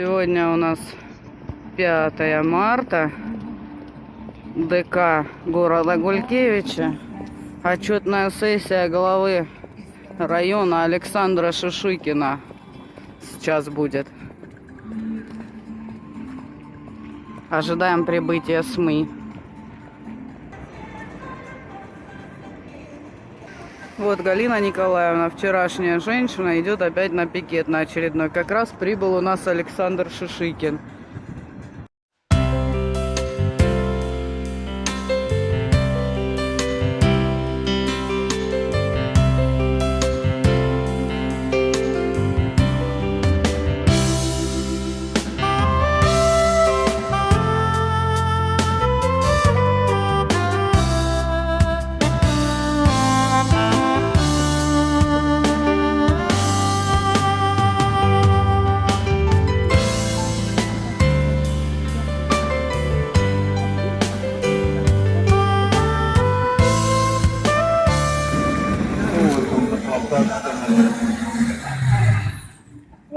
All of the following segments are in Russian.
Сегодня у нас 5 марта. ДК города Гулькевича. Отчетная сессия главы района Александра Шишикина сейчас будет. Ожидаем прибытия СМИ. Вот Галина Николаевна, вчерашняя женщина, идет опять на пикет на очередной. Как раз прибыл у нас Александр Шишикин.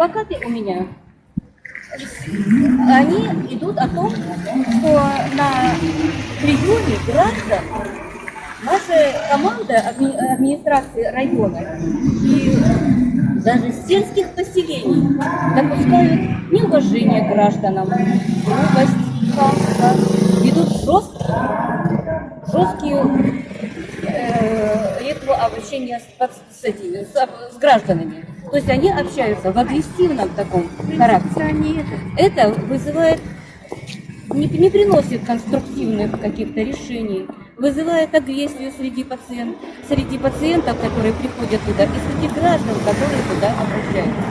Плакаты у меня, они идут о том, что на приеме граждан наша команда адми- администрации района и даже сельских поселений допускают неуважение гражданам, грубость, хамство, ведут жесткие, жесткие э, ритмы общения с, с с- с гражданами. То есть они общаются в агрессивном таком характере. Это вызывает, не, не приносит конструктивных каких-то решений, вызывает агрессию среди пациентов, среди пациентов, которые приходят туда, и среди граждан, которые туда обращаются.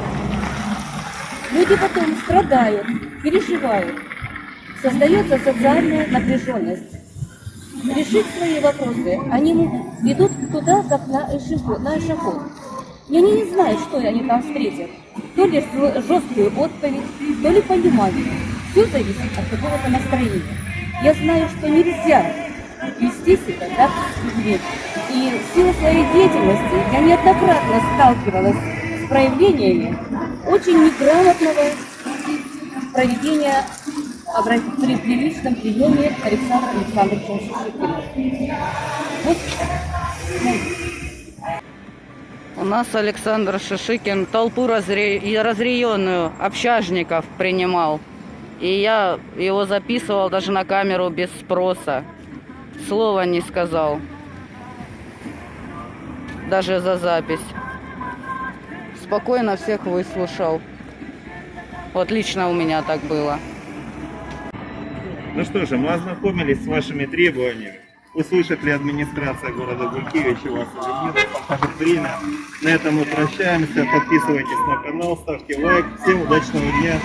Люди потом страдают, переживают, создается социальная напряженность решить свои вопросы. Они идут туда, как на эшафот. На эшафот. И они не знают, что они там встретят. То ли жесткую отповедь, то ли понимание. Все зависит от какого-то настроения. Я знаю, что нельзя вести себя так. И в силу своей деятельности я неоднократно сталкивалась с проявлениями очень неграмотного проведения при, при личном приеме Александра Александровича Шишикина. Вот, У нас Александр Шишикин толпу разре... и разъяренную общажников принимал. И я его записывал даже на камеру без спроса. Слова не сказал. Даже за запись. Спокойно всех выслушал. Вот лично у меня так было. Ну что же, мы ознакомились с вашими требованиями. Услышит ли администрация города Гулькевича вас или нет, покажет время. На этом мы прощаемся. Подписывайтесь на канал, ставьте лайк. Всем удачного дня.